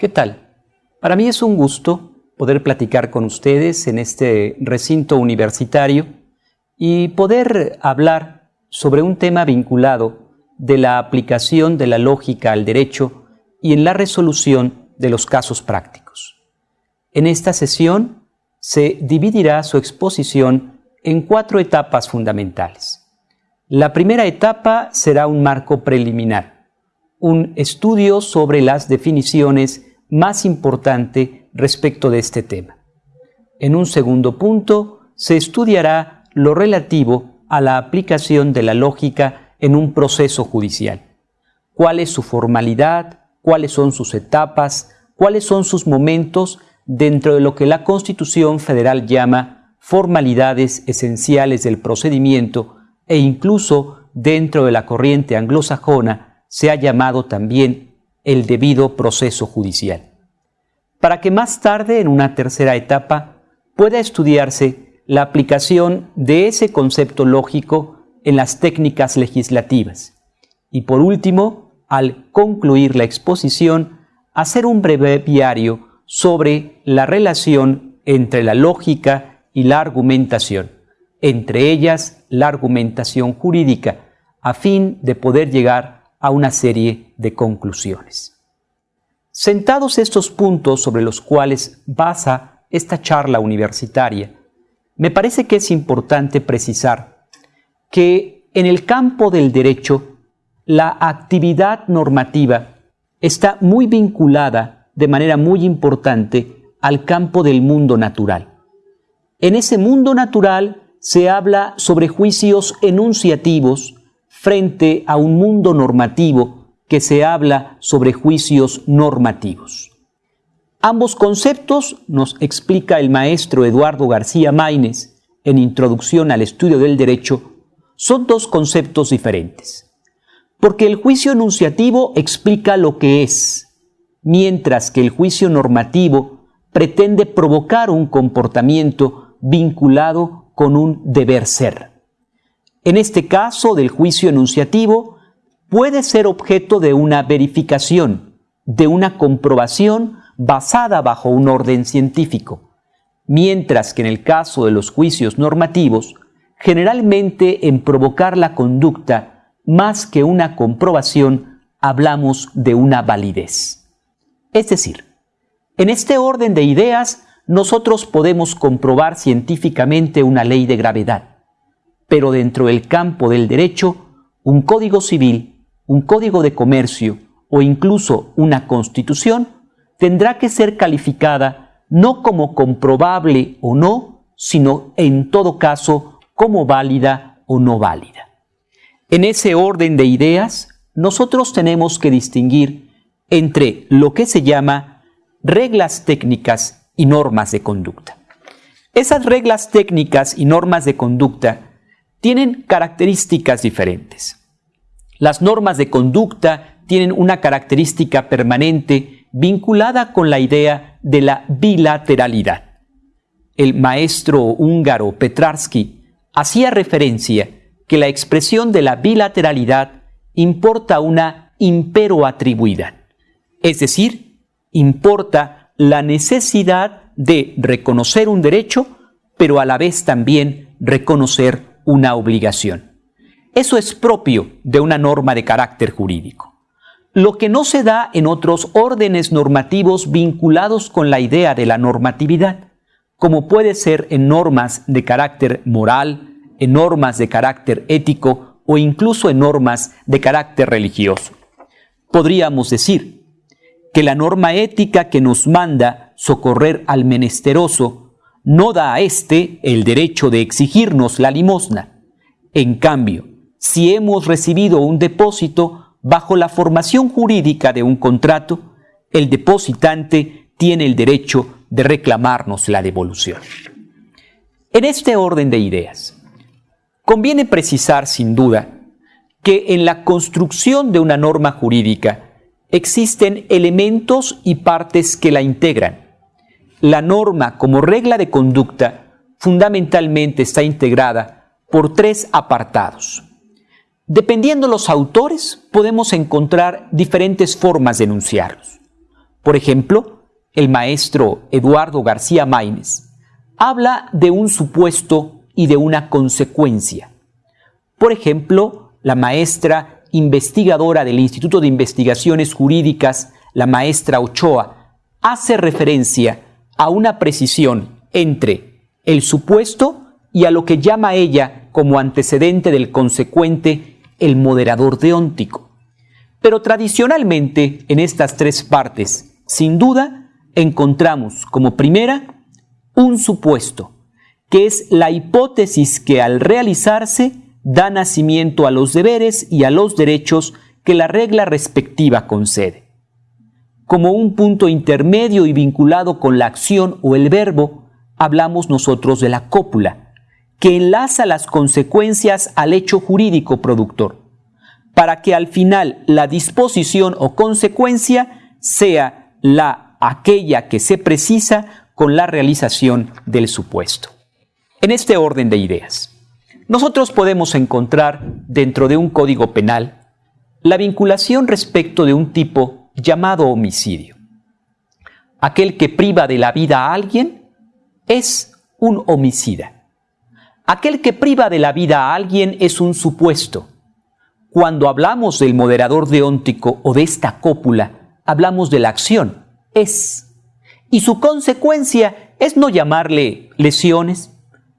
¿Qué tal? Para mí es un gusto poder platicar con ustedes en este recinto universitario y poder hablar sobre un tema vinculado de la aplicación de la lógica al derecho y en la resolución de los casos prácticos. En esta sesión se dividirá su exposición en cuatro etapas fundamentales. La primera etapa será un marco preliminar, un estudio sobre las definiciones más importante respecto de este tema. En un segundo punto, se estudiará lo relativo a la aplicación de la lógica en un proceso judicial. ¿Cuál es su formalidad? ¿Cuáles son sus etapas? ¿Cuáles son sus momentos dentro de lo que la Constitución Federal llama formalidades esenciales del procedimiento e incluso dentro de la corriente anglosajona se ha llamado también el debido proceso judicial. Para que más tarde, en una tercera etapa, pueda estudiarse la aplicación de ese concepto lógico en las técnicas legislativas. Y por último, al concluir la exposición, hacer un breve breviario sobre la relación entre la lógica y la argumentación, entre ellas la argumentación jurídica, a fin de poder llegar a una serie de conclusiones. Sentados estos puntos sobre los cuales basa esta charla universitaria, me parece que es importante precisar que en el campo del derecho la actividad normativa está muy vinculada de manera muy importante al campo del mundo natural. En ese mundo natural se habla sobre juicios enunciativos frente a un mundo normativo que se habla sobre juicios normativos. Ambos conceptos nos explica el maestro Eduardo García Maínez en Introducción al Estudio del Derecho, son dos conceptos diferentes. Porque el juicio enunciativo explica lo que es, mientras que el juicio normativo pretende provocar un comportamiento vinculado con un deber ser en este caso del juicio enunciativo, puede ser objeto de una verificación, de una comprobación basada bajo un orden científico, mientras que en el caso de los juicios normativos, generalmente en provocar la conducta más que una comprobación, hablamos de una validez. Es decir, en este orden de ideas, nosotros podemos comprobar científicamente una ley de gravedad pero dentro del campo del derecho, un código civil, un código de comercio o incluso una constitución tendrá que ser calificada no como comprobable o no, sino en todo caso como válida o no válida. En ese orden de ideas, nosotros tenemos que distinguir entre lo que se llama reglas técnicas y normas de conducta. Esas reglas técnicas y normas de conducta tienen características diferentes. Las normas de conducta tienen una característica permanente vinculada con la idea de la bilateralidad. El maestro húngaro Petrarsky hacía referencia que la expresión de la bilateralidad importa una imperoatribuidad, es decir, importa la necesidad de reconocer un derecho, pero a la vez también reconocer una obligación. Eso es propio de una norma de carácter jurídico. Lo que no se da en otros órdenes normativos vinculados con la idea de la normatividad, como puede ser en normas de carácter moral, en normas de carácter ético o incluso en normas de carácter religioso. Podríamos decir que la norma ética que nos manda socorrer al menesteroso no da a éste el derecho de exigirnos la limosna. En cambio, si hemos recibido un depósito bajo la formación jurídica de un contrato, el depositante tiene el derecho de reclamarnos la devolución. En este orden de ideas, conviene precisar sin duda que en la construcción de una norma jurídica existen elementos y partes que la integran la norma como regla de conducta fundamentalmente está integrada por tres apartados. Dependiendo los autores, podemos encontrar diferentes formas de enunciarlos. Por ejemplo, el maestro Eduardo García Maínez habla de un supuesto y de una consecuencia. Por ejemplo, la maestra investigadora del Instituto de Investigaciones Jurídicas, la maestra Ochoa, hace referencia a una precisión entre el supuesto y a lo que llama ella como antecedente del consecuente el moderador deóntico. Pero tradicionalmente en estas tres partes, sin duda, encontramos como primera un supuesto, que es la hipótesis que al realizarse da nacimiento a los deberes y a los derechos que la regla respectiva concede. Como un punto intermedio y vinculado con la acción o el verbo, hablamos nosotros de la cópula, que enlaza las consecuencias al hecho jurídico productor, para que al final la disposición o consecuencia sea la aquella que se precisa con la realización del supuesto. En este orden de ideas, nosotros podemos encontrar dentro de un código penal la vinculación respecto de un tipo llamado homicidio. Aquel que priva de la vida a alguien es un homicida. Aquel que priva de la vida a alguien es un supuesto. Cuando hablamos del moderador deóntico o de esta cópula, hablamos de la acción, es. Y su consecuencia es no llamarle lesiones,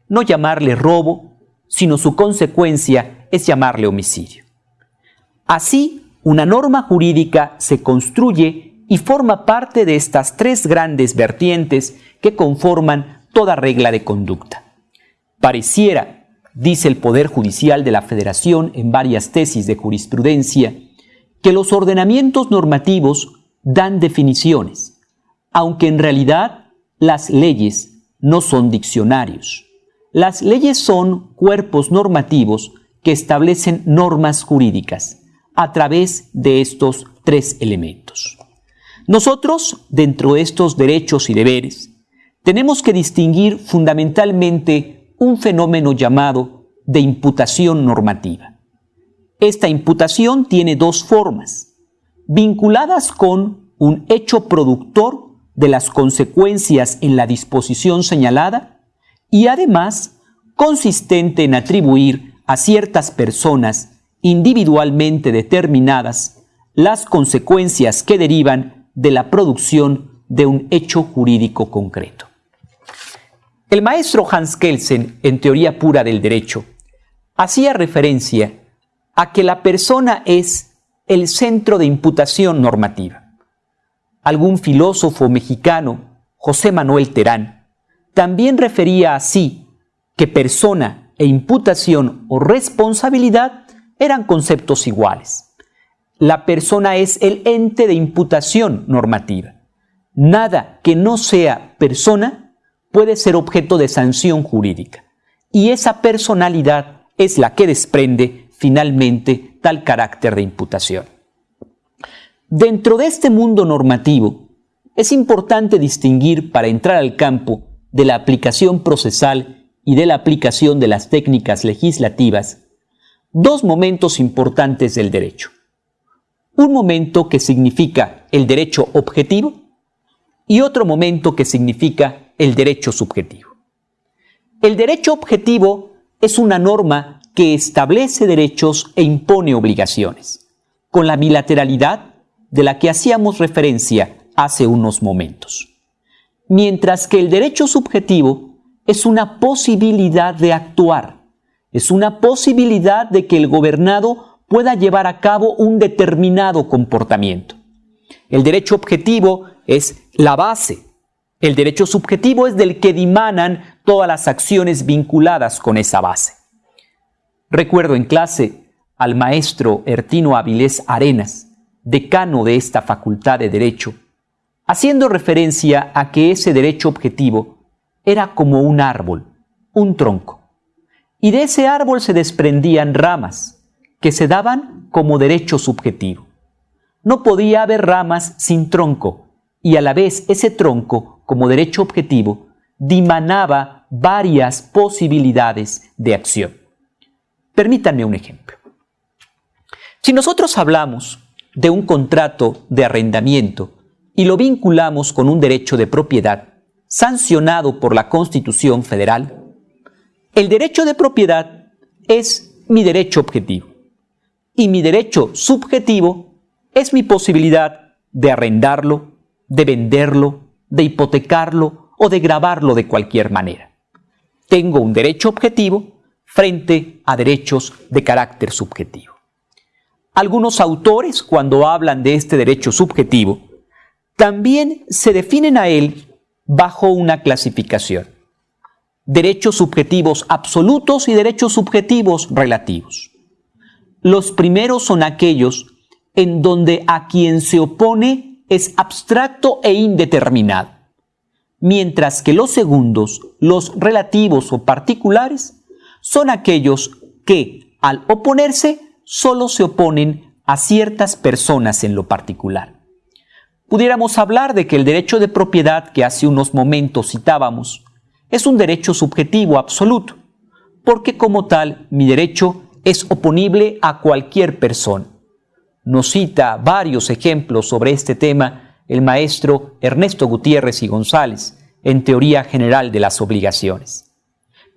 no llamarle robo, sino su consecuencia es llamarle homicidio. Así, una norma jurídica se construye y forma parte de estas tres grandes vertientes que conforman toda regla de conducta. Pareciera, dice el Poder Judicial de la Federación en varias tesis de jurisprudencia, que los ordenamientos normativos dan definiciones, aunque en realidad las leyes no son diccionarios. Las leyes son cuerpos normativos que establecen normas jurídicas a través de estos tres elementos. Nosotros, dentro de estos derechos y deberes, tenemos que distinguir fundamentalmente un fenómeno llamado de imputación normativa. Esta imputación tiene dos formas, vinculadas con un hecho productor de las consecuencias en la disposición señalada y además consistente en atribuir a ciertas personas individualmente determinadas las consecuencias que derivan de la producción de un hecho jurídico concreto. El maestro Hans Kelsen, en Teoría Pura del Derecho, hacía referencia a que la persona es el centro de imputación normativa. Algún filósofo mexicano, José Manuel Terán, también refería así que persona e imputación o responsabilidad eran conceptos iguales. La persona es el ente de imputación normativa. Nada que no sea persona puede ser objeto de sanción jurídica. Y esa personalidad es la que desprende finalmente tal carácter de imputación. Dentro de este mundo normativo, es importante distinguir para entrar al campo de la aplicación procesal y de la aplicación de las técnicas legislativas dos momentos importantes del derecho. Un momento que significa el derecho objetivo y otro momento que significa el derecho subjetivo. El derecho objetivo es una norma que establece derechos e impone obligaciones, con la bilateralidad de la que hacíamos referencia hace unos momentos. Mientras que el derecho subjetivo es una posibilidad de actuar, es una posibilidad de que el gobernado pueda llevar a cabo un determinado comportamiento. El derecho objetivo es la base el derecho subjetivo es del que dimanan todas las acciones vinculadas con esa base. Recuerdo en clase al maestro Ertino Avilés Arenas, decano de esta facultad de Derecho, haciendo referencia a que ese derecho objetivo era como un árbol, un tronco, y de ese árbol se desprendían ramas que se daban como derecho subjetivo. No podía haber ramas sin tronco, y a la vez ese tronco como derecho objetivo, dimanaba varias posibilidades de acción. Permítanme un ejemplo. Si nosotros hablamos de un contrato de arrendamiento y lo vinculamos con un derecho de propiedad sancionado por la Constitución Federal, el derecho de propiedad es mi derecho objetivo y mi derecho subjetivo es mi posibilidad de arrendarlo, de venderlo, de hipotecarlo o de grabarlo de cualquier manera. Tengo un derecho objetivo frente a derechos de carácter subjetivo. Algunos autores, cuando hablan de este derecho subjetivo, también se definen a él bajo una clasificación. Derechos subjetivos absolutos y derechos subjetivos relativos. Los primeros son aquellos en donde a quien se opone es abstracto e indeterminado, mientras que los segundos, los relativos o particulares, son aquellos que, al oponerse, solo se oponen a ciertas personas en lo particular pudiéramos hablar de que el derecho de propiedad que hace unos momentos citábamos es un derecho subjetivo absoluto, porque como tal mi derecho es oponible a cualquier persona. Nos cita varios ejemplos sobre este tema el maestro Ernesto Gutiérrez y González en Teoría General de las Obligaciones.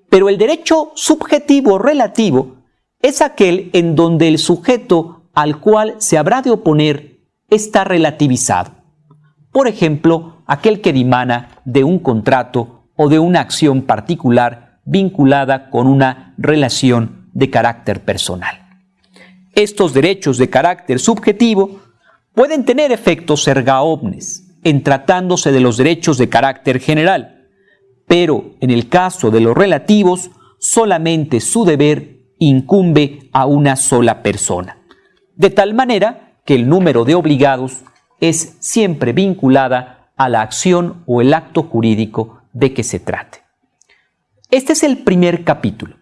Pero el derecho subjetivo relativo es aquel en donde el sujeto al cual se habrá de oponer está relativizado por ejemplo, aquel que dimana de un contrato o de una acción particular vinculada con una relación de carácter personal. Estos derechos de carácter subjetivo pueden tener efectos erga omnes en tratándose de los derechos de carácter general, pero en el caso de los relativos, solamente su deber incumbe a una sola persona, de tal manera que el número de obligados es siempre vinculada a la acción o el acto jurídico de que se trate. Este es el primer capítulo,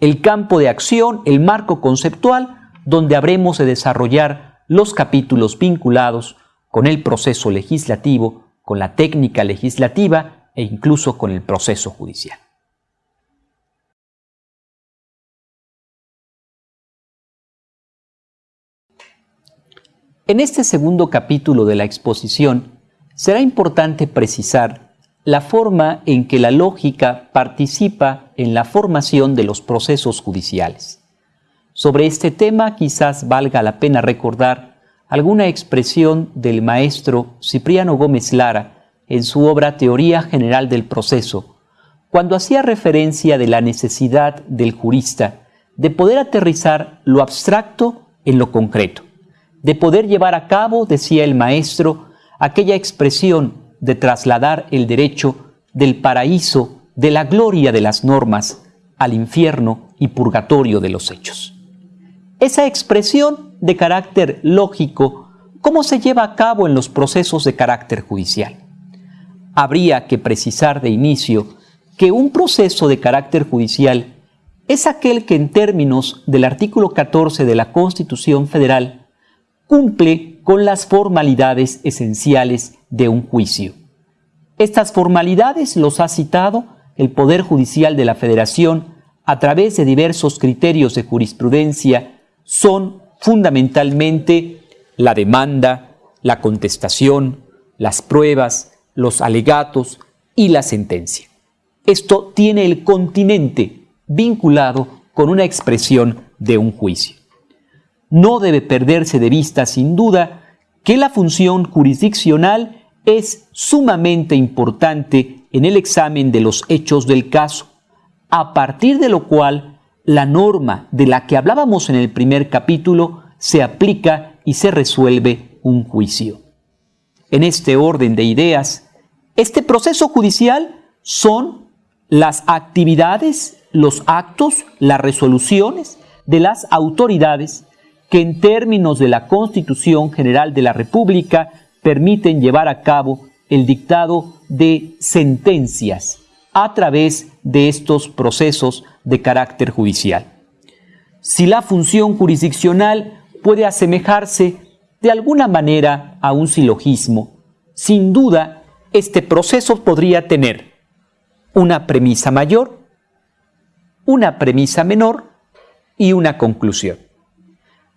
el campo de acción, el marco conceptual, donde habremos de desarrollar los capítulos vinculados con el proceso legislativo, con la técnica legislativa e incluso con el proceso judicial. En este segundo capítulo de la exposición será importante precisar la forma en que la lógica participa en la formación de los procesos judiciales. Sobre este tema quizás valga la pena recordar alguna expresión del maestro Cipriano Gómez Lara en su obra Teoría General del Proceso, cuando hacía referencia de la necesidad del jurista de poder aterrizar lo abstracto en lo concreto de poder llevar a cabo, decía el maestro, aquella expresión de trasladar el derecho del paraíso, de la gloria de las normas, al infierno y purgatorio de los hechos. Esa expresión de carácter lógico, ¿cómo se lleva a cabo en los procesos de carácter judicial? Habría que precisar de inicio que un proceso de carácter judicial es aquel que en términos del artículo 14 de la Constitución Federal cumple con las formalidades esenciales de un juicio. Estas formalidades los ha citado el Poder Judicial de la Federación a través de diversos criterios de jurisprudencia, son fundamentalmente la demanda, la contestación, las pruebas, los alegatos y la sentencia. Esto tiene el continente vinculado con una expresión de un juicio no debe perderse de vista sin duda que la función jurisdiccional es sumamente importante en el examen de los hechos del caso, a partir de lo cual la norma de la que hablábamos en el primer capítulo se aplica y se resuelve un juicio. En este orden de ideas, este proceso judicial son las actividades, los actos, las resoluciones de las autoridades que en términos de la Constitución General de la República permiten llevar a cabo el dictado de sentencias a través de estos procesos de carácter judicial. Si la función jurisdiccional puede asemejarse de alguna manera a un silogismo, sin duda este proceso podría tener una premisa mayor, una premisa menor y una conclusión.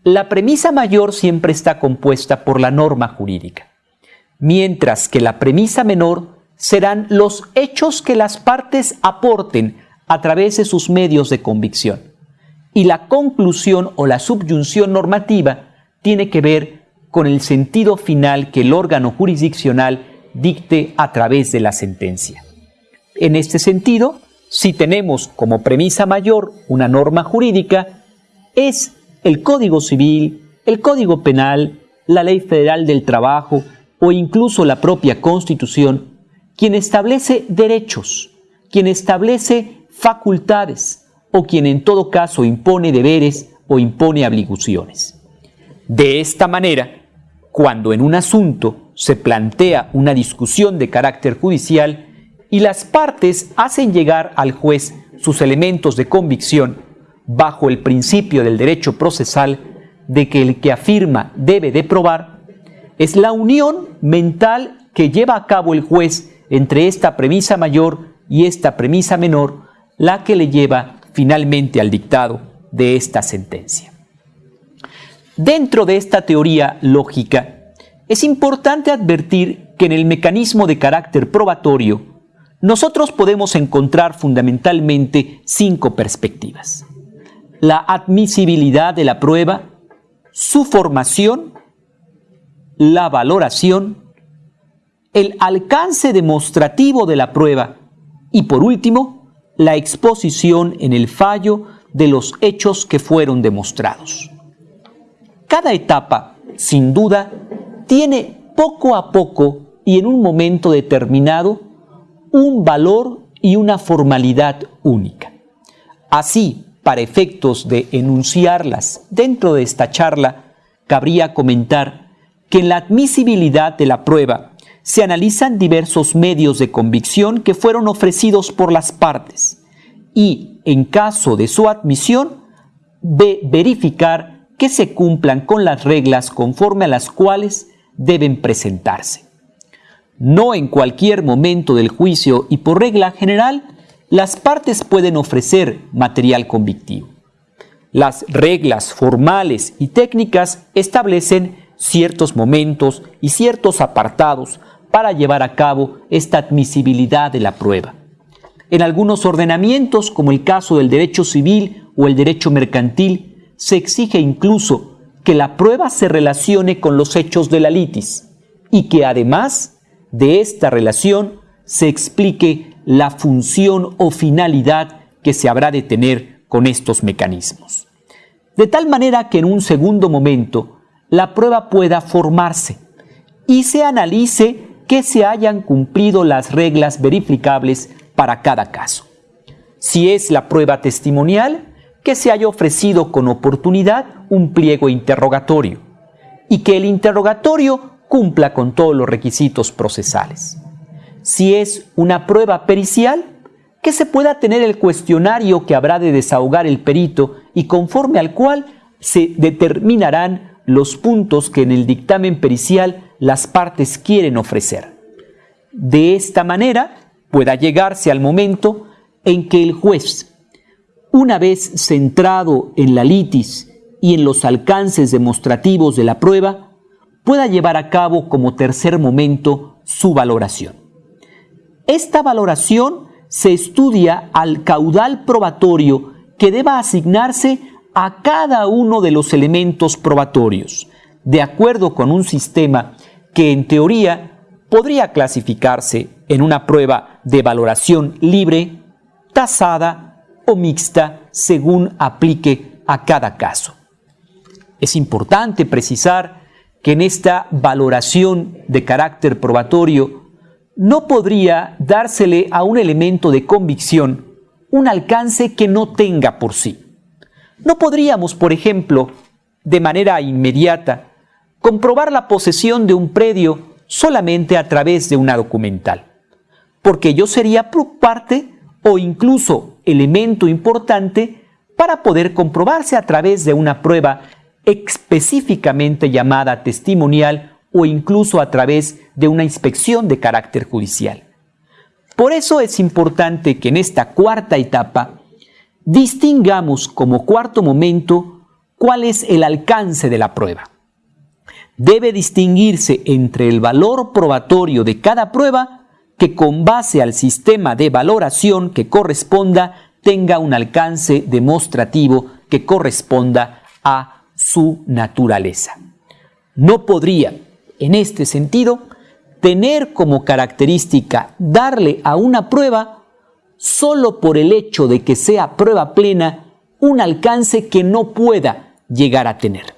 La premisa mayor siempre está compuesta por la norma jurídica. mientras que la premisa menor serán los hechos que las partes aporten a través de sus medios de convicción. Y la conclusión o la subyunción normativa tiene que ver con el sentido final que el órgano jurisdiccional dicte a través de la sentencia. En este sentido, si tenemos como premisa mayor una norma jurídica, es el Código Civil, el Código Penal, la Ley Federal del Trabajo o incluso la propia Constitución quien establece derechos, quien establece facultades o quien en todo caso impone deberes o impone obligaciones. De esta manera, cuando en un asunto se plantea una discusión de carácter judicial y las partes hacen llegar al juez sus elementos de convicción bajo el principio del derecho procesal de que el que afirma debe de probar, es la unión mental que lleva a cabo el juez entre esta premisa mayor y esta premisa menor la que le lleva finalmente al dictado de esta sentencia. Dentro de esta teoría lógica, es importante advertir que en el mecanismo de carácter probatorio, nosotros podemos encontrar fundamentalmente cinco perspectivas. La admisibilidad de la prueba, su formación, la valoración, el alcance demostrativo de la prueba y por último, la exposición en el fallo de los hechos que fueron demostrados. Cada etapa, sin duda, tiene poco a poco y en un momento determinado un valor y una formalidad única. Así, para efectos de enunciarlas dentro de esta charla, cabría comentar que en la admisibilidad de la prueba se analizan diversos medios de convicción que fueron ofrecidos por las partes y, en caso de su admisión, de verificar que se cumplan con las reglas conforme a las cuales deben presentarse. No en cualquier momento del juicio y por regla general, las partes pueden ofrecer material convictivo. Las reglas formales y técnicas establecen ciertos momentos y ciertos apartados para llevar a cabo esta admisibilidad de la prueba. En algunos ordenamientos, como el caso del derecho civil o el derecho mercantil, se exige incluso que la prueba se relacione con los hechos de la litis y que además de esta relación se explique la función o finalidad que se habrá de tener con estos mecanismos. De tal manera que en un segundo momento la prueba pueda formarse y se analice que se hayan cumplido las reglas verificables para cada caso. Si es la prueba testimonial, que se haya ofrecido con oportunidad un pliego interrogatorio y que el interrogatorio cumpla con todos los requisitos procesales. Si es una prueba pericial, que se pueda tener el cuestionario que habrá de desahogar el perito y conforme al cual se determinarán los puntos que en el dictamen pericial las partes quieren ofrecer. De esta manera pueda llegarse al momento en que el juez, una vez centrado en la litis y en los alcances demostrativos de la prueba, pueda llevar a cabo como tercer momento su valoración. Esta valoración se estudia al caudal probatorio que deba asignarse a cada uno de los elementos probatorios, de acuerdo con un sistema que en teoría podría clasificarse en una prueba de valoración libre, tasada o mixta según aplique a cada caso. Es importante precisar que en esta valoración de carácter probatorio no podría dársele a un elemento de convicción un alcance que no tenga por sí. No podríamos, por ejemplo, de manera inmediata, comprobar la posesión de un predio solamente a través de una documental, porque yo sería parte o incluso elemento importante para poder comprobarse a través de una prueba específicamente llamada testimonial o incluso a través de una inspección de carácter judicial. Por eso es importante que en esta cuarta etapa distingamos como cuarto momento cuál es el alcance de la prueba. Debe distinguirse entre el valor probatorio de cada prueba que con base al sistema de valoración que corresponda tenga un alcance demostrativo que corresponda a su naturaleza. No podría, en este sentido, tener como característica darle a una prueba solo por el hecho de que sea prueba plena un alcance que no pueda llegar a tener.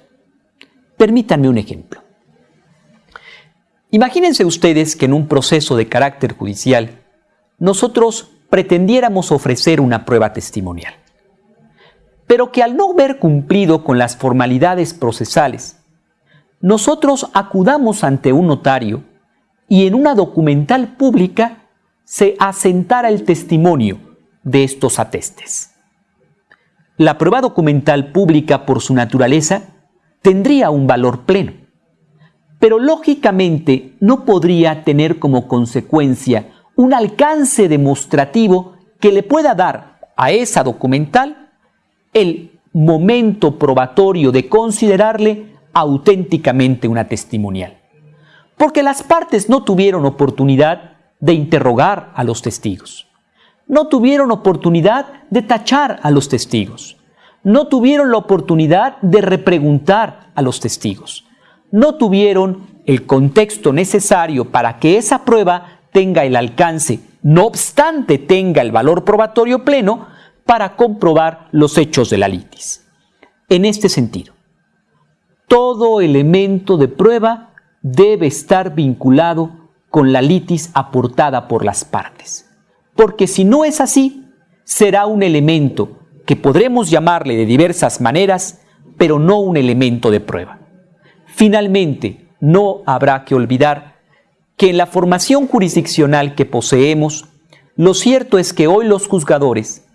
Permítanme un ejemplo. Imagínense ustedes que en un proceso de carácter judicial nosotros pretendiéramos ofrecer una prueba testimonial, pero que al no ver cumplido con las formalidades procesales, nosotros acudamos ante un notario y en una documental pública se asentara el testimonio de estos atestes. La prueba documental pública por su naturaleza tendría un valor pleno, pero lógicamente no podría tener como consecuencia un alcance demostrativo que le pueda dar a esa documental el momento probatorio de considerarle auténticamente una testimonial. Porque las partes no tuvieron oportunidad de interrogar a los testigos. No tuvieron oportunidad de tachar a los testigos. No tuvieron la oportunidad de repreguntar a los testigos. No tuvieron el contexto necesario para que esa prueba tenga el alcance, no obstante tenga el valor probatorio pleno, para comprobar los hechos de la litis. En este sentido, todo elemento de prueba debe estar vinculado con la litis aportada por las partes. Porque si no es así, será un elemento que podremos llamarle de diversas maneras, pero no un elemento de prueba. Finalmente, no habrá que olvidar que en la formación jurisdiccional que poseemos, lo cierto es que hoy los juzgadores,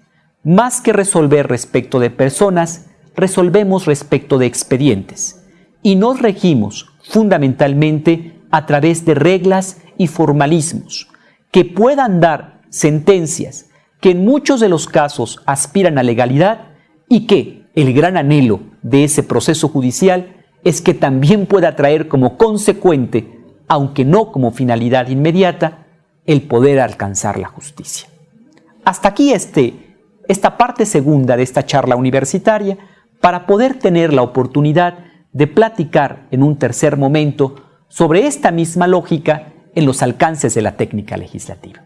más que resolver respecto de personas, resolvemos respecto de expedientes y nos regimos fundamentalmente a través de reglas y formalismos que puedan dar sentencias que en muchos de los casos aspiran a legalidad y que el gran anhelo de ese proceso judicial es que también pueda traer como consecuente, aunque no como finalidad inmediata, el poder alcanzar la justicia. Hasta aquí este, esta parte segunda de esta charla universitaria para poder tener la oportunidad de platicar en un tercer momento sobre esta misma lógica en los alcances de la técnica legislativa.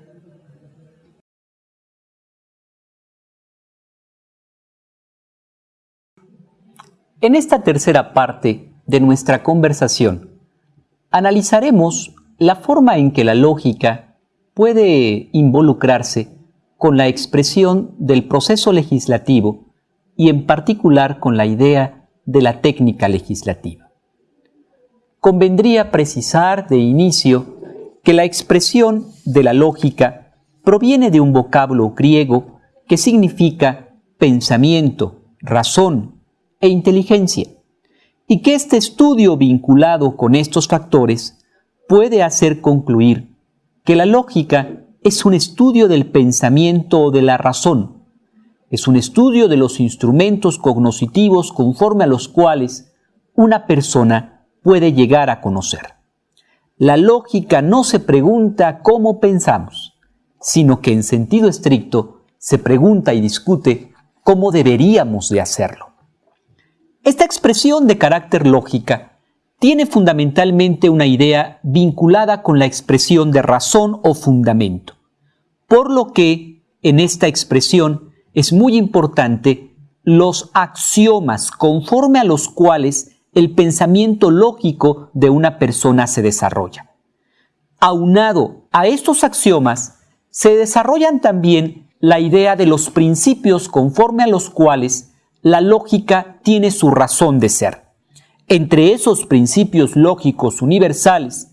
En esta tercera parte de nuestra conversación, analizaremos la forma en que la lógica puede involucrarse con la expresión del proceso legislativo y en particular con la idea de la técnica legislativa. Convendría precisar de inicio que la expresión de la lógica proviene de un vocablo griego que significa pensamiento, razón e inteligencia, y que este estudio vinculado con estos factores puede hacer concluir que la lógica es un estudio del pensamiento o de la razón, es un estudio de los instrumentos cognoscitivos conforme a los cuales una persona puede llegar a conocer. La lógica no se pregunta cómo pensamos, sino que en sentido estricto se pregunta y discute cómo deberíamos de hacerlo. Esta expresión de carácter lógica tiene fundamentalmente una idea vinculada con la expresión de razón o fundamento, por lo que en esta expresión es muy importante los axiomas conforme a los cuales el pensamiento lógico de una persona se desarrolla. Aunado a estos axiomas, se desarrollan también la idea de los principios conforme a los cuales la lógica tiene su razón de ser. Entre esos principios lógicos universales,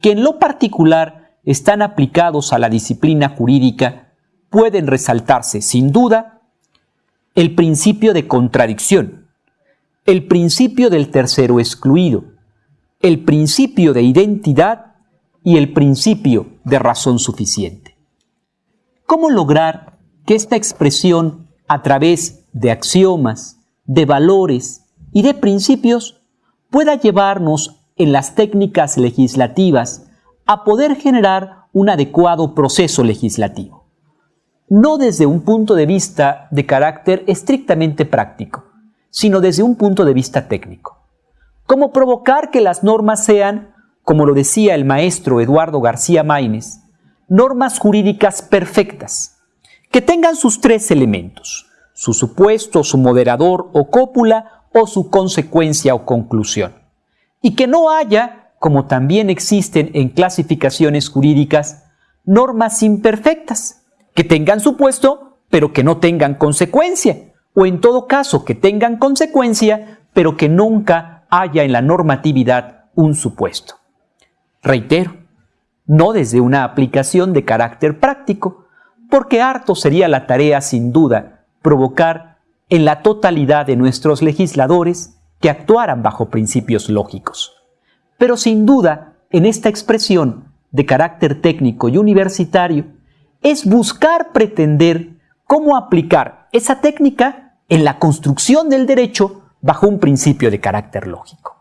que en lo particular están aplicados a la disciplina jurídica, pueden resaltarse sin duda el principio de contradicción, el principio del tercero excluido, el principio de identidad y el principio de razón suficiente. ¿Cómo lograr que esta expresión a través de axiomas, de valores y de principios pueda llevarnos en las técnicas legislativas a poder generar un adecuado proceso legislativo. No desde un punto de vista de carácter estrictamente práctico, sino desde un punto de vista técnico. Cómo provocar que las normas sean, como lo decía el maestro Eduardo García Maínez, normas jurídicas perfectas, que tengan sus tres elementos, su supuesto, su moderador o cópula o su consecuencia o conclusión. Y que no haya, como también existen en clasificaciones jurídicas, normas imperfectas, que tengan supuesto, pero que no tengan consecuencia, o en todo caso que tengan consecuencia, pero que nunca haya en la normatividad un supuesto. Reitero, no desde una aplicación de carácter práctico, porque harto sería la tarea sin duda provocar en la totalidad de nuestros legisladores que actuaran bajo principios lógicos. Pero sin duda, en esta expresión de carácter técnico y universitario, es buscar pretender cómo aplicar esa técnica en la construcción del derecho bajo un principio de carácter lógico.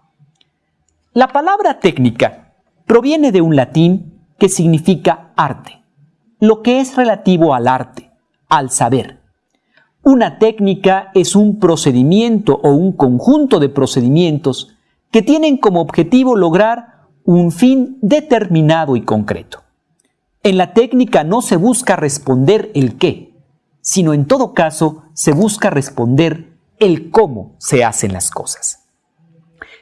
La palabra técnica proviene de un latín que significa arte, lo que es relativo al arte, al saber. Una técnica es un procedimiento o un conjunto de procedimientos que tienen como objetivo lograr un fin determinado y concreto. En la técnica no se busca responder el qué, sino en todo caso se busca responder el cómo se hacen las cosas.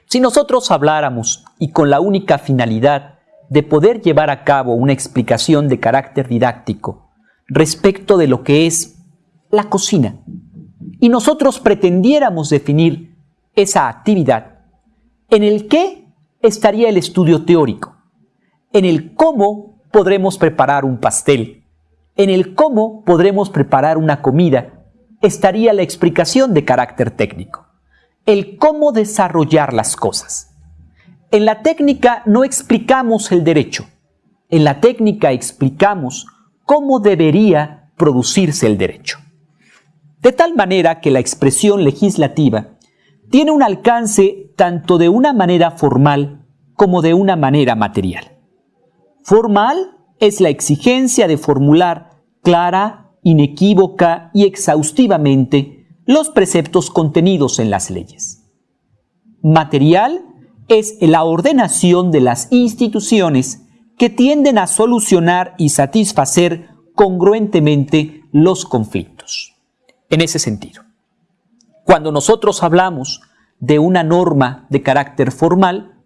Si nosotros habláramos y con la única finalidad de poder llevar a cabo una explicación de carácter didáctico respecto de lo que es la cocina y nosotros pretendiéramos definir esa actividad, en el qué estaría el estudio teórico, en el cómo podremos preparar un pastel, en el cómo podremos preparar una comida, estaría la explicación de carácter técnico, el cómo desarrollar las cosas. En la técnica no explicamos el derecho. En la técnica explicamos cómo debería producirse el derecho. De tal manera que la expresión legislativa tiene un alcance tanto de una manera formal como de una manera material. Formal es la exigencia de formular clara, inequívoca y exhaustivamente los preceptos contenidos en las leyes. Material es la ordenación de las instituciones que tienden a solucionar y satisfacer congruentemente los conflictos. En ese sentido, cuando nosotros hablamos de una norma de carácter formal,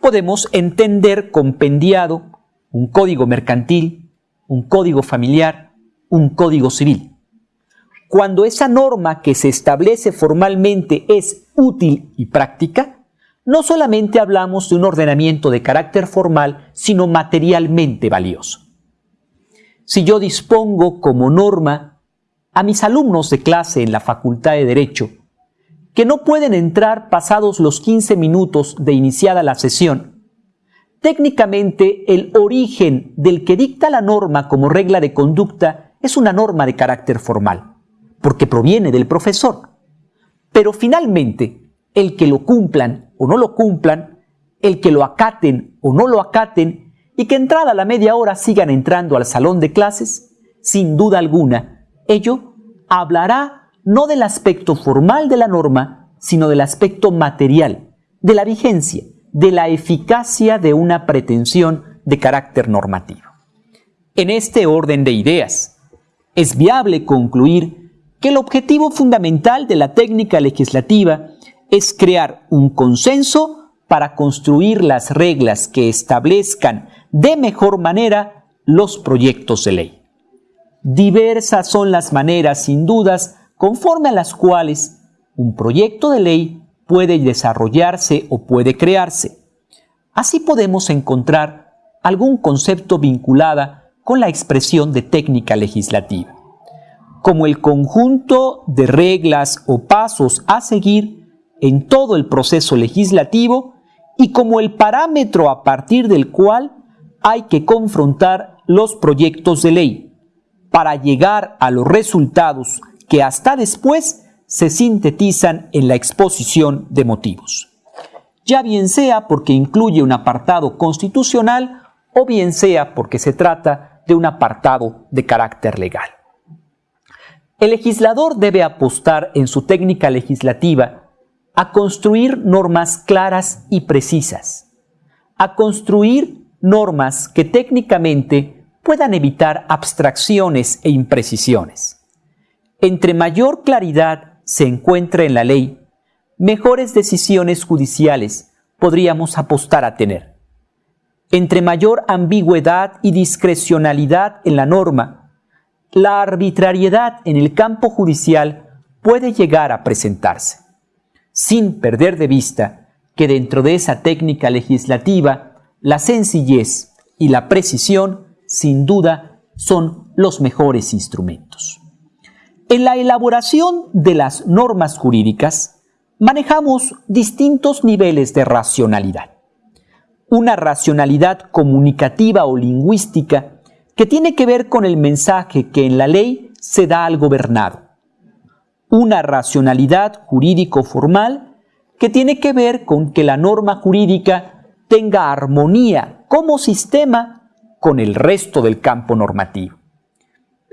podemos entender compendiado un código mercantil, un código familiar, un código civil. Cuando esa norma que se establece formalmente es útil y práctica, no solamente hablamos de un ordenamiento de carácter formal, sino materialmente valioso. Si yo dispongo como norma a mis alumnos de clase en la Facultad de Derecho que no pueden entrar pasados los 15 minutos de iniciada la sesión, técnicamente el origen del que dicta la norma como regla de conducta es una norma de carácter formal, porque proviene del profesor. Pero finalmente, el que lo cumplan o no lo cumplan, el que lo acaten o no lo acaten, y que entrada la media hora sigan entrando al salón de clases, sin duda alguna, ello hablará no del aspecto formal de la norma, sino del aspecto material, de la vigencia, de la eficacia de una pretensión de carácter normativo. En este orden de ideas, es viable concluir que el objetivo fundamental de la técnica legislativa es crear un consenso para construir las reglas que establezcan de mejor manera los proyectos de ley. Diversas son las maneras, sin dudas, conforme a las cuales un proyecto de ley puede desarrollarse o puede crearse. Así podemos encontrar algún concepto vinculada con la expresión de técnica legislativa, como el conjunto de reglas o pasos a seguir en todo el proceso legislativo y como el parámetro a partir del cual hay que confrontar los proyectos de ley para llegar a los resultados que hasta después se sintetizan en la exposición de motivos. ya bien sea porque incluye un apartado constitucional o bien sea porque se trata de un apartado de carácter legal. El legislador debe apostar en su técnica legislativa a construir normas claras y precisas, a construir normas que técnicamente puedan evitar abstracciones e imprecisiones. Entre mayor claridad se encuentre en la ley, mejores decisiones judiciales podríamos apostar a tener. Entre mayor ambigüedad y discrecionalidad en la norma, la arbitrariedad en el campo judicial puede llegar a presentarse, sin perder de vista que dentro de esa técnica legislativa, la sencillez y la precisión, sin duda, son los mejores instrumentos. En la elaboración de las normas jurídicas, manejamos distintos niveles de racionalidad. Una racionalidad comunicativa o lingüística que tiene que ver con el mensaje que en la ley se da al gobernado. Una racionalidad jurídico-formal que tiene que ver con que la norma jurídica tenga armonía como sistema con el resto del campo normativo.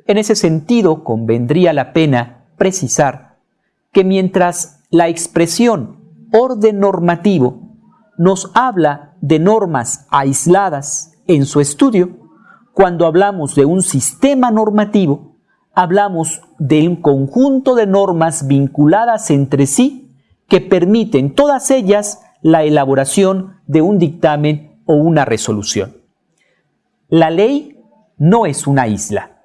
En ese sentido, convendría la pena precisar que mientras la expresión orden normativo nos habla de normas aisladas en su estudio, cuando hablamos de un sistema normativo, hablamos de un conjunto de normas vinculadas entre sí que permiten todas ellas la elaboración de un dictamen o una resolución. La ley no es una isla.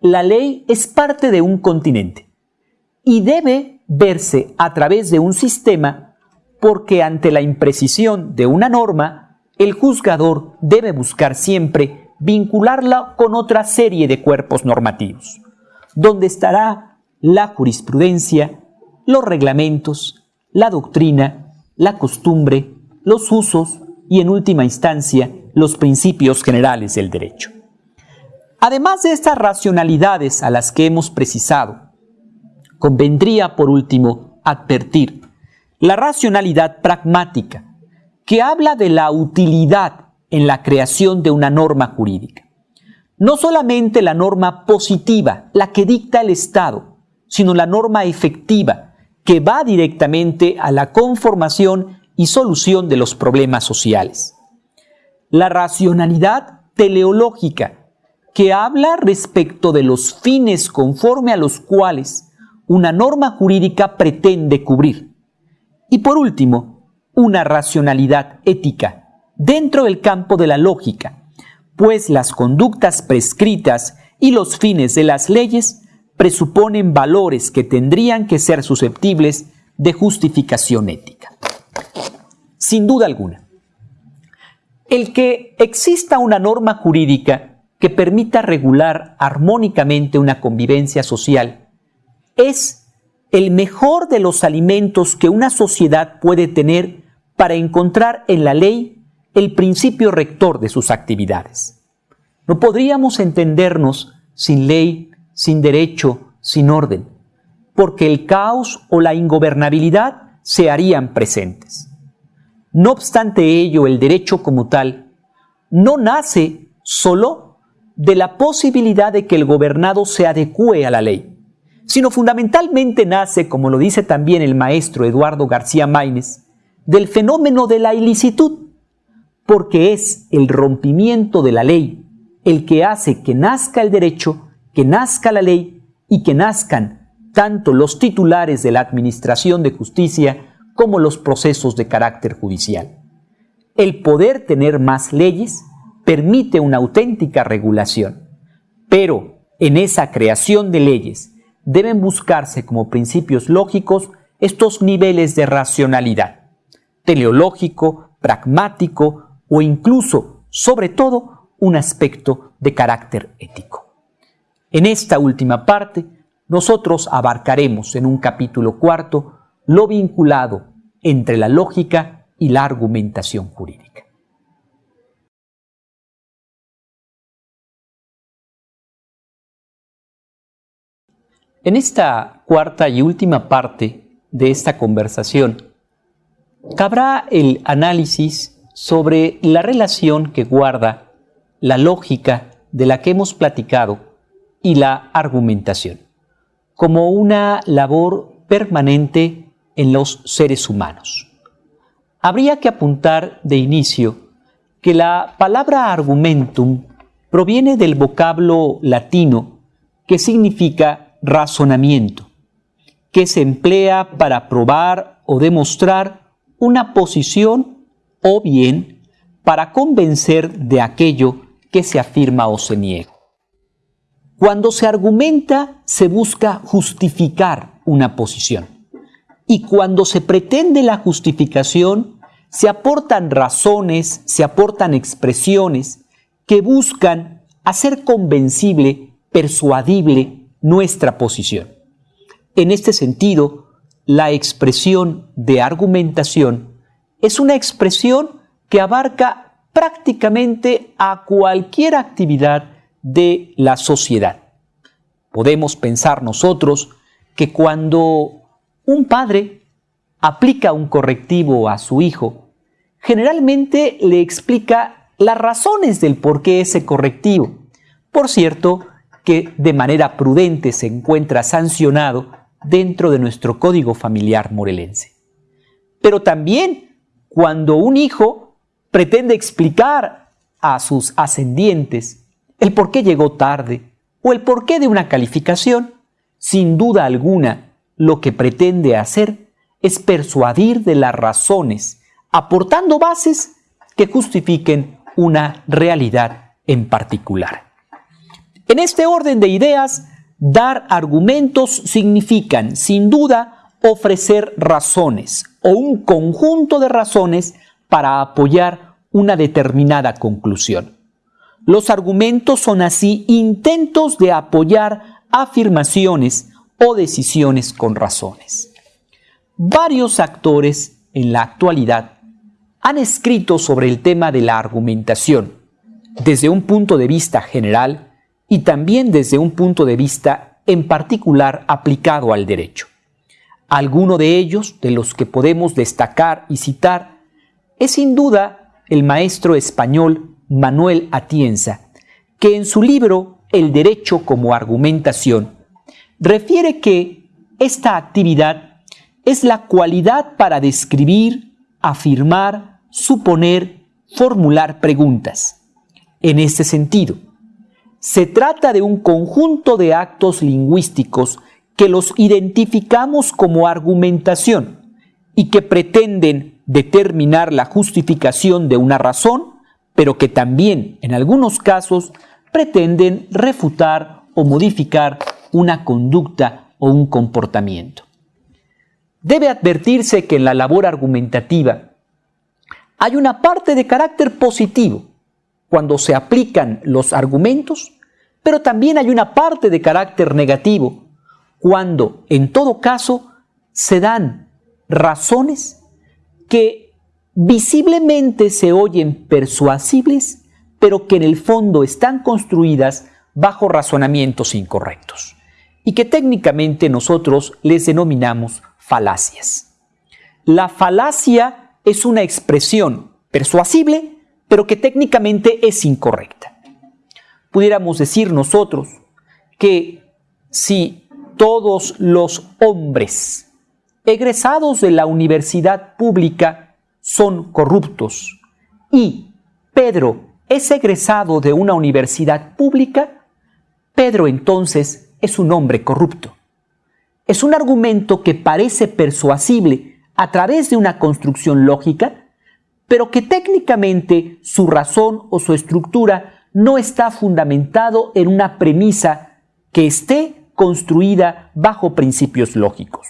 La ley es parte de un continente y debe verse a través de un sistema porque ante la imprecisión de una norma, el juzgador debe buscar siempre vincularla con otra serie de cuerpos normativos, donde estará la jurisprudencia, los reglamentos, la doctrina, la costumbre, los usos y en última instancia los principios generales del derecho. Además de estas racionalidades a las que hemos precisado, convendría por último advertir la racionalidad pragmática, que habla de la utilidad en la creación de una norma jurídica. No solamente la norma positiva, la que dicta el Estado, sino la norma efectiva, que va directamente a la conformación y solución de los problemas sociales. La racionalidad teleológica, que habla respecto de los fines conforme a los cuales una norma jurídica pretende cubrir. Y por último, una racionalidad ética, dentro del campo de la lógica, pues las conductas prescritas y los fines de las leyes presuponen valores que tendrían que ser susceptibles de justificación ética. Sin duda alguna, el que exista una norma jurídica que permita regular armónicamente una convivencia social es el mejor de los alimentos que una sociedad puede tener para encontrar en la ley el principio rector de sus actividades. No podríamos entendernos sin ley, sin derecho, sin orden, porque el caos o la ingobernabilidad se harían presentes. No obstante ello, el derecho como tal no nace solo de la posibilidad de que el gobernado se adecue a la ley, sino fundamentalmente nace, como lo dice también el maestro Eduardo García Maínez, del fenómeno de la ilicitud, porque es el rompimiento de la ley el que hace que nazca el derecho, que nazca la ley y que nazcan tanto los titulares de la Administración de Justicia como los procesos de carácter judicial. El poder tener más leyes permite una auténtica regulación, pero en esa creación de leyes deben buscarse como principios lógicos estos niveles de racionalidad, teleológico, pragmático, o incluso, sobre todo, un aspecto de carácter ético. En esta última parte, nosotros abarcaremos en un capítulo cuarto lo vinculado entre la lógica y la argumentación jurídica. En esta cuarta y última parte de esta conversación, cabrá el análisis sobre la relación que guarda la lógica de la que hemos platicado y la argumentación, como una labor permanente en los seres humanos. Habría que apuntar de inicio que la palabra argumentum proviene del vocablo latino que significa razonamiento, que se emplea para probar o demostrar una posición o bien para convencer de aquello que se afirma o se niega. Cuando se argumenta, se busca justificar una posición. Y cuando se pretende la justificación, se aportan razones, se aportan expresiones que buscan hacer convencible, persuadible nuestra posición. En este sentido, la expresión de argumentación es una expresión que abarca prácticamente a cualquier actividad de la sociedad. Podemos pensar nosotros que cuando un padre aplica un correctivo a su hijo, generalmente le explica las razones del por qué ese correctivo. Por cierto, que de manera prudente se encuentra sancionado dentro de nuestro código familiar morelense. Pero también cuando un hijo pretende explicar a sus ascendientes el por qué llegó tarde o el porqué de una calificación, sin duda alguna lo que pretende hacer es persuadir de las razones, aportando bases que justifiquen una realidad en particular. En este orden de ideas, dar argumentos significan, sin duda, ofrecer razones o un conjunto de razones para apoyar una determinada conclusión. Los argumentos son así intentos de apoyar afirmaciones o decisiones con razones. Varios actores en la actualidad han escrito sobre el tema de la argumentación, desde un punto de vista general y también desde un punto de vista en particular aplicado al derecho. Alguno de ellos, de los que podemos destacar y citar, es sin duda el maestro español Manuel Atienza, que en su libro El derecho como argumentación refiere que esta actividad es la cualidad para describir, afirmar, suponer, formular preguntas. En este sentido, se trata de un conjunto de actos lingüísticos que los identificamos como argumentación y que pretenden determinar la justificación de una razón, pero que también, en algunos casos, pretenden refutar o modificar una conducta o un comportamiento. Debe advertirse que en la labor argumentativa hay una parte de carácter positivo cuando se aplican los argumentos, pero también hay una parte de carácter negativo cuando, en todo caso, se dan razones que visiblemente se oyen persuasibles, pero que en el fondo están construidas bajo razonamientos incorrectos y que técnicamente nosotros les denominamos falacias. La falacia es una expresión persuasible, pero que técnicamente es incorrecta. Pudiéramos decir nosotros que si todos los hombres egresados de la universidad pública son corruptos y Pedro es egresado de una universidad pública, Pedro entonces es un hombre corrupto es un argumento que parece persuasible a través de una construcción lógica, pero que técnicamente su razón o su estructura no está fundamentado en una premisa que esté construida bajo principios lógicos.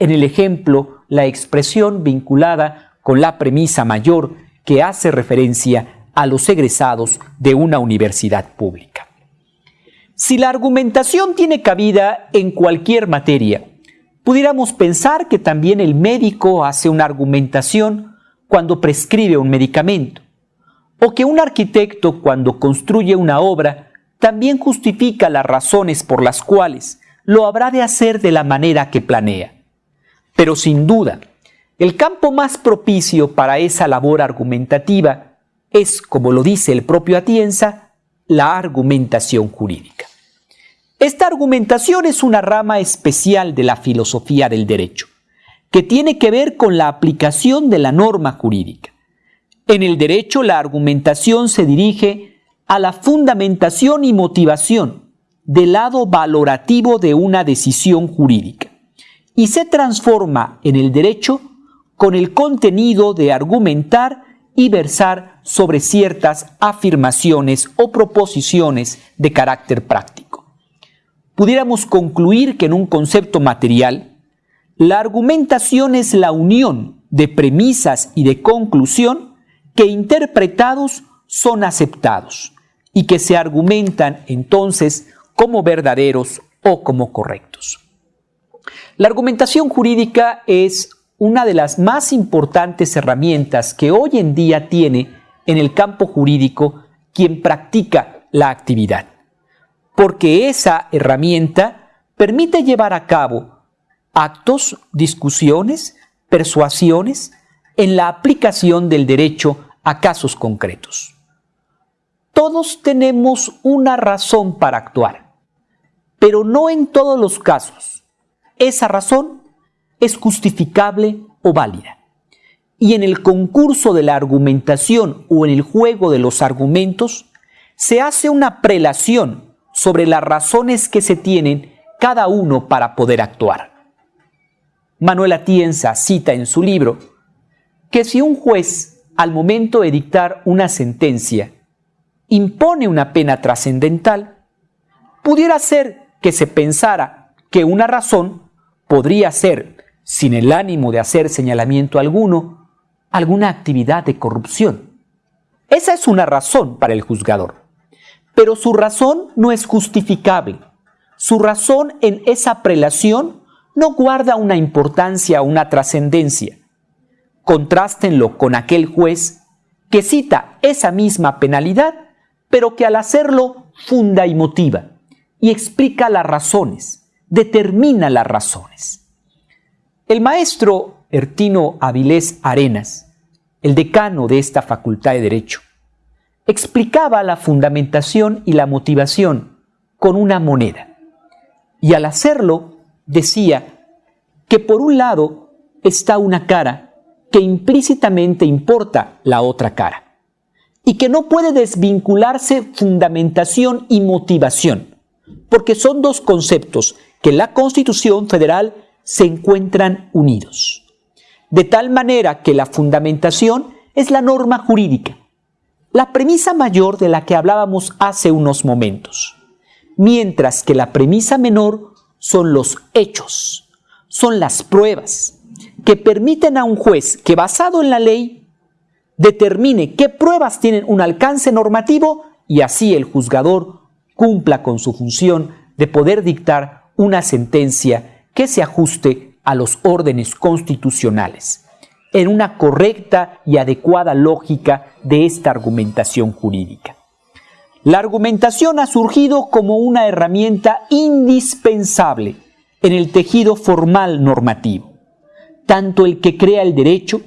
En el ejemplo, la expresión vinculada con la premisa mayor que hace referencia a los egresados de una universidad pública. Si la argumentación tiene cabida en cualquier materia, pudiéramos pensar que también el médico hace una argumentación cuando prescribe un medicamento, o que un arquitecto cuando construye una obra también justifica las razones por las cuales lo habrá de hacer de la manera que planea. Pero sin duda, el campo más propicio para esa labor argumentativa es, como lo dice el propio Atienza, la argumentación jurídica. Esta argumentación es una rama especial de la filosofía del derecho, que tiene que ver con la aplicación de la norma jurídica. En el derecho la argumentación se dirige a la fundamentación y motivación del lado valorativo de una decisión jurídica y se transforma en el derecho con el contenido de argumentar y versar sobre ciertas afirmaciones o proposiciones de carácter práctico. Pudiéramos concluir que en un concepto material, la argumentación es la unión de premisas y de conclusión que interpretados son aceptados y que se argumentan entonces como verdaderos o como correctos. La argumentación jurídica es una de las más importantes herramientas que hoy en día tiene en el campo jurídico quien practica la actividad, porque esa herramienta permite llevar a cabo actos, discusiones, persuasiones en la aplicación del derecho a casos concretos. Todos tenemos una razón para actuar, pero no en todos los casos. Esa razón es justificable o válida. Y en el concurso de la argumentación o en el juego de los argumentos, se hace una prelación sobre las razones que se tienen cada uno para poder actuar. Manuel Atienza cita en su libro que si un juez, al momento de dictar una sentencia, impone una pena trascendental, pudiera ser que se pensara que una razón podría ser sin el ánimo de hacer señalamiento alguno, alguna actividad de corrupción. Esa es una razón para el juzgador. Pero su razón no es justificable. Su razón en esa prelación no guarda una importancia una trascendencia. Contrástenlo con aquel juez que cita esa misma penalidad, pero que al hacerlo funda y motiva, y explica las razones, determina las razones. El maestro Ertino Avilés Arenas, el decano de esta Facultad de Derecho, explicaba la fundamentación y la motivación con una moneda. Y al hacerlo decía que por un lado está una cara que implícitamente importa la otra cara y que no puede desvincularse fundamentación y motivación, porque son dos conceptos que la Constitución Federal se encuentran unidos. De tal manera que la fundamentación es la norma jurídica, la premisa mayor de la que hablábamos hace unos momentos, mientras que la premisa menor son los hechos, son las pruebas que permiten a un juez que basado en la ley determine qué pruebas tienen un alcance normativo y así el juzgador cumpla con su función de poder dictar una sentencia que se ajuste a los órdenes constitucionales, en una correcta y adecuada lógica de esta argumentación jurídica. La argumentación ha surgido como una herramienta indispensable en el tejido formal normativo, tanto el que crea el derecho,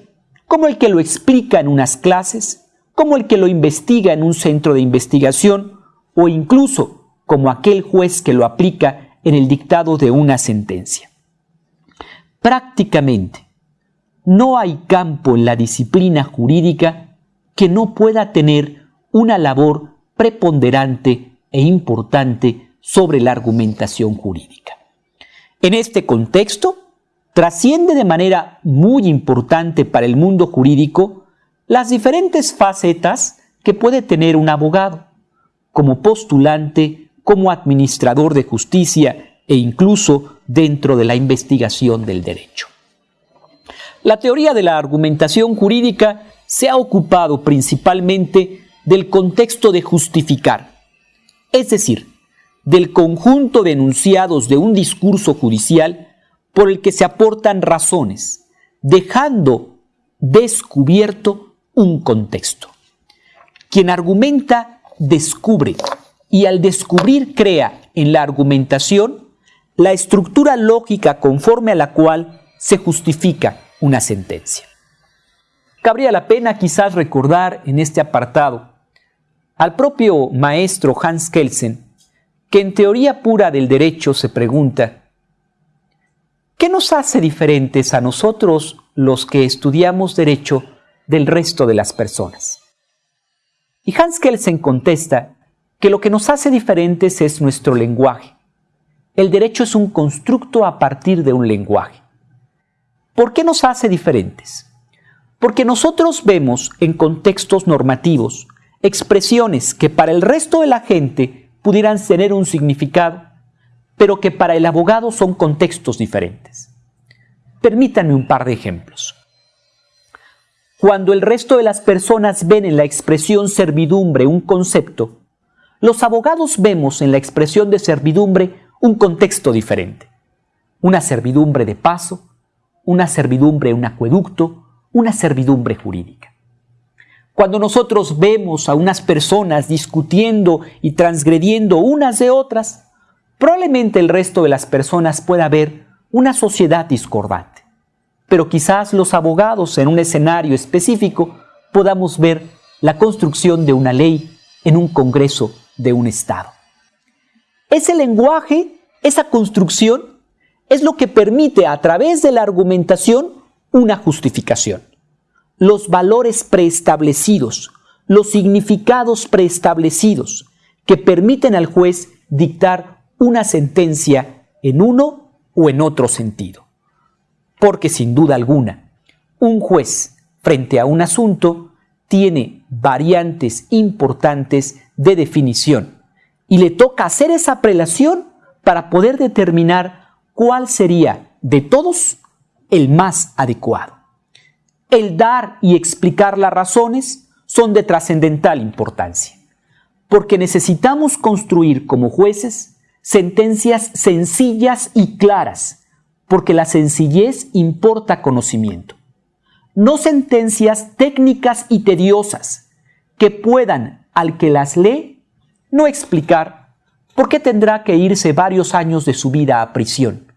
como el que lo explica en unas clases, como el que lo investiga en un centro de investigación, o incluso como aquel juez que lo aplica en el dictado de una sentencia. Prácticamente, no hay campo en la disciplina jurídica que no pueda tener una labor preponderante e importante sobre la argumentación jurídica. En este contexto, trasciende de manera muy importante para el mundo jurídico las diferentes facetas que puede tener un abogado, como postulante, como administrador de justicia e incluso dentro de la investigación del derecho. La teoría de la argumentación jurídica se ha ocupado principalmente del contexto de justificar, es decir, del conjunto de enunciados de un discurso judicial por el que se aportan razones, dejando descubierto un contexto. Quien argumenta descubre y al descubrir crea en la argumentación la estructura lógica conforme a la cual se justifica una sentencia. Cabría la pena quizás recordar en este apartado al propio maestro Hans Kelsen, que en teoría pura del derecho se pregunta, ¿qué nos hace diferentes a nosotros los que estudiamos derecho del resto de las personas? Y Hans Kelsen contesta que lo que nos hace diferentes es nuestro lenguaje. El derecho es un constructo a partir de un lenguaje. ¿Por qué nos hace diferentes? Porque nosotros vemos en contextos normativos expresiones que para el resto de la gente pudieran tener un significado, pero que para el abogado son contextos diferentes. Permítanme un par de ejemplos. Cuando el resto de las personas ven en la expresión servidumbre un concepto, los abogados vemos en la expresión de servidumbre un contexto diferente. Una servidumbre de paso, una servidumbre, un acueducto, una servidumbre jurídica. Cuando nosotros vemos a unas personas discutiendo y transgrediendo unas de otras, probablemente el resto de las personas pueda ver una sociedad discordante. Pero quizás los abogados en un escenario específico podamos ver la construcción de una ley en un Congreso de un Estado. Ese lenguaje, esa construcción, es lo que permite a través de la argumentación una justificación los valores preestablecidos, los significados preestablecidos que permiten al juez dictar una sentencia en uno o en otro sentido. Porque sin duda alguna, un juez frente a un asunto tiene variantes importantes de definición y le toca hacer esa prelación para poder determinar cuál sería de todos el más adecuado el dar y explicar las razones son de trascendental importancia, porque necesitamos construir como jueces sentencias sencillas y claras, porque la sencillez importa conocimiento. No sentencias técnicas y tediosas que puedan, al que las lee, no explicar por qué tendrá que irse varios años de su vida a prisión,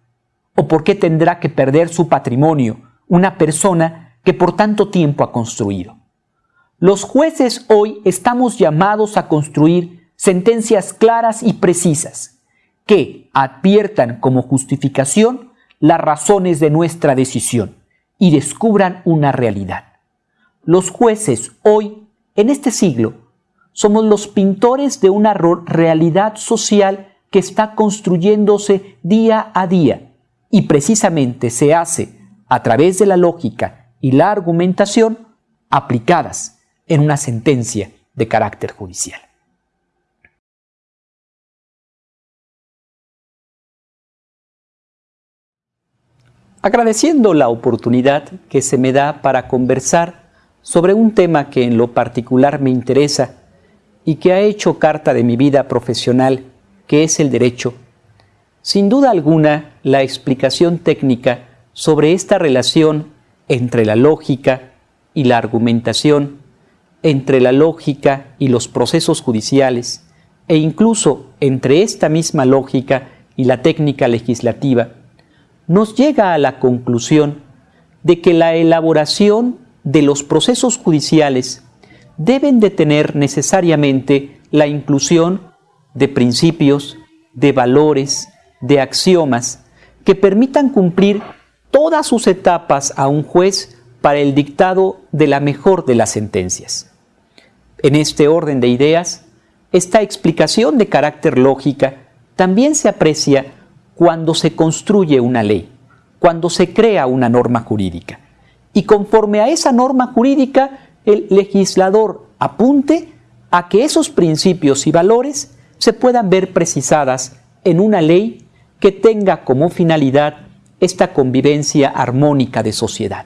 o por qué tendrá que perder su patrimonio una persona que por tanto tiempo ha construido. Los jueces hoy estamos llamados a construir sentencias claras y precisas que adviertan como justificación las razones de nuestra decisión y descubran una realidad. Los jueces hoy, en este siglo, somos los pintores de una realidad social que está construyéndose día a día y precisamente se hace a través de la lógica y la argumentación aplicadas en una sentencia de carácter judicial. Agradeciendo la oportunidad que se me da para conversar sobre un tema que en lo particular me interesa y que ha hecho carta de mi vida profesional, que es el derecho, sin duda alguna la explicación técnica sobre esta relación entre la lógica y la argumentación, entre la lógica y los procesos judiciales, e incluso entre esta misma lógica y la técnica legislativa, nos llega a la conclusión de que la elaboración de los procesos judiciales deben de tener necesariamente la inclusión de principios, de valores, de axiomas que permitan cumplir todas sus etapas a un juez para el dictado de la mejor de las sentencias. En este orden de ideas, esta explicación de carácter lógica también se aprecia cuando se construye una ley, cuando se crea una norma jurídica. Y conforme a esa norma jurídica, el legislador apunte a que esos principios y valores se puedan ver precisadas en una ley que tenga como finalidad esta convivencia armónica de sociedad.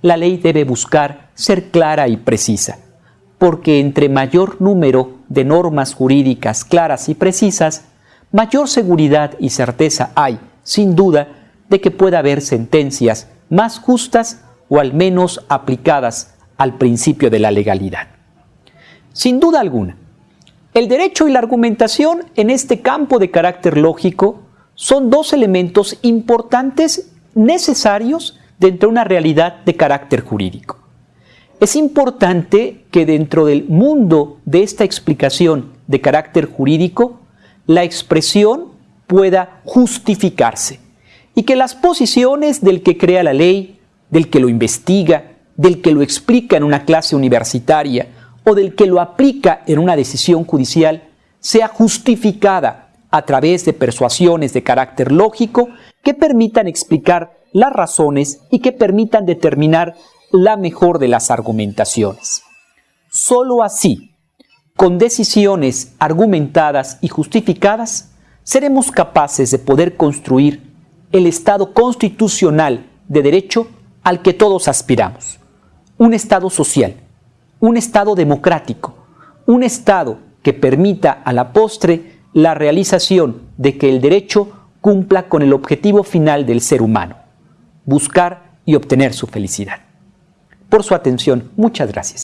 La ley debe buscar ser clara y precisa, porque entre mayor número de normas jurídicas claras y precisas, mayor seguridad y certeza hay, sin duda, de que pueda haber sentencias más justas o al menos aplicadas al principio de la legalidad. Sin duda alguna, el derecho y la argumentación en este campo de carácter lógico son dos elementos importantes, necesarios, dentro de una realidad de carácter jurídico. Es importante que dentro del mundo de esta explicación de carácter jurídico, la expresión pueda justificarse y que las posiciones del que crea la ley, del que lo investiga, del que lo explica en una clase universitaria o del que lo aplica en una decisión judicial sea justificada a través de persuasiones de carácter lógico que permitan explicar las razones y que permitan determinar la mejor de las argumentaciones. Solo así, con decisiones argumentadas y justificadas, seremos capaces de poder construir el Estado constitucional de derecho al que todos aspiramos. Un Estado social, un Estado democrático, un Estado que permita a la postre la realización de que el derecho cumpla con el objetivo final del ser humano, buscar y obtener su felicidad. Por su atención, muchas gracias.